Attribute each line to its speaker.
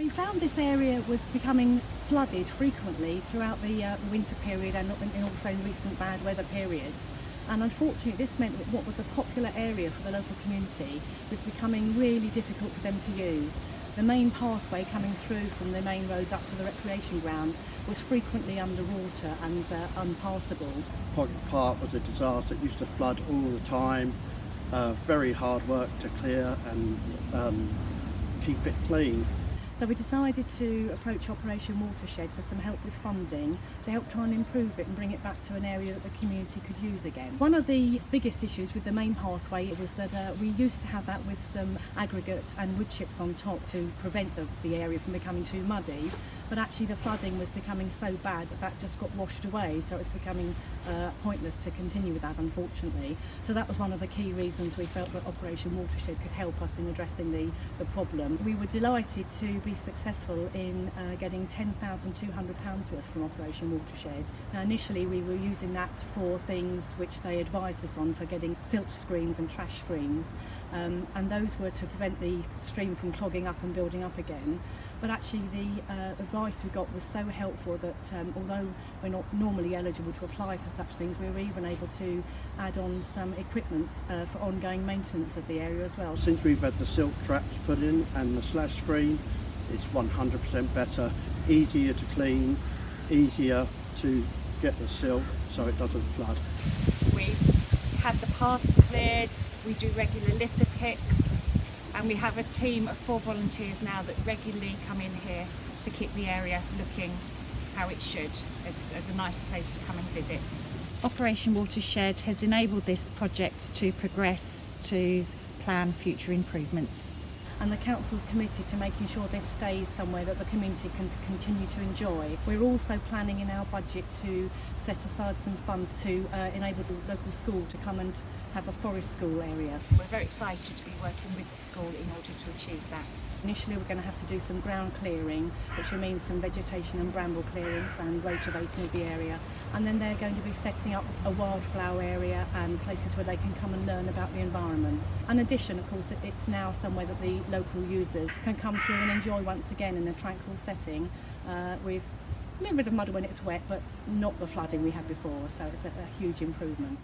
Speaker 1: We found this area was becoming flooded frequently throughout the uh, winter period and also in recent bad weather periods. And unfortunately, this meant that what was a popular area for the local community was becoming really difficult for them to use. The main pathway coming through from the main roads up to the recreation ground was frequently underwater and uh, unpassable.
Speaker 2: Pocket Park was a disaster. It used to flood all the time. Uh, very hard work to clear and um, keep it clean.
Speaker 1: So we decided to approach Operation Watershed for some help with funding to help try and improve it and bring it back to an area that the community could use again. One of the biggest issues with the main pathway was that uh, we used to have that with some aggregate and wood chips on top to prevent the, the area from becoming too muddy but actually the flooding was becoming so bad that that just got washed away so it was becoming uh, pointless to continue with that unfortunately. So that was one of the key reasons we felt that Operation Watershed could help us in addressing the, the problem. We were delighted to be successful in uh, getting £10,200 worth from Operation Watershed. Now initially we were using that for things which they advised us on for getting silt screens and trash screens um, and those were to prevent the stream from clogging up and building up again but actually the uh, advice we got was so helpful that um, although we're not normally eligible to apply for such things we were even able to add on some equipment uh, for ongoing maintenance of the area as well.
Speaker 2: Since we've had the silt traps put in and the slash screen it's 100% better, easier to clean, easier to get the silt so it doesn't flood.
Speaker 3: We've had the paths cleared, we do regular litter picks and we have a team of four volunteers now that regularly come in here to keep the area looking how it should as, as a nice place to come and visit. Operation Watershed has enabled this project to progress to plan future improvements
Speaker 1: and the council's committed to making sure this stays somewhere that the community can continue to enjoy. We're also planning in our budget to set aside some funds to uh, enable the local school to come and have a forest school area.
Speaker 3: We're very excited to be working with the school in order to achieve that.
Speaker 1: Initially we're going to have to do some ground clearing, which will mean some vegetation and bramble clearance and rotovating of the area. And then they're going to be setting up a wildflower area and places where they can come and learn about the environment. In addition, of course, it's now somewhere that the local users can come through and enjoy once again in a tranquil setting uh, with a little bit of mud when it's wet, but not the flooding we had before, so it's a, a huge improvement.